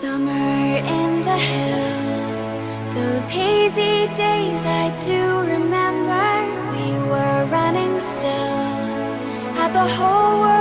Summer in the hills. Those hazy days I do remember. We were running still. Had the whole world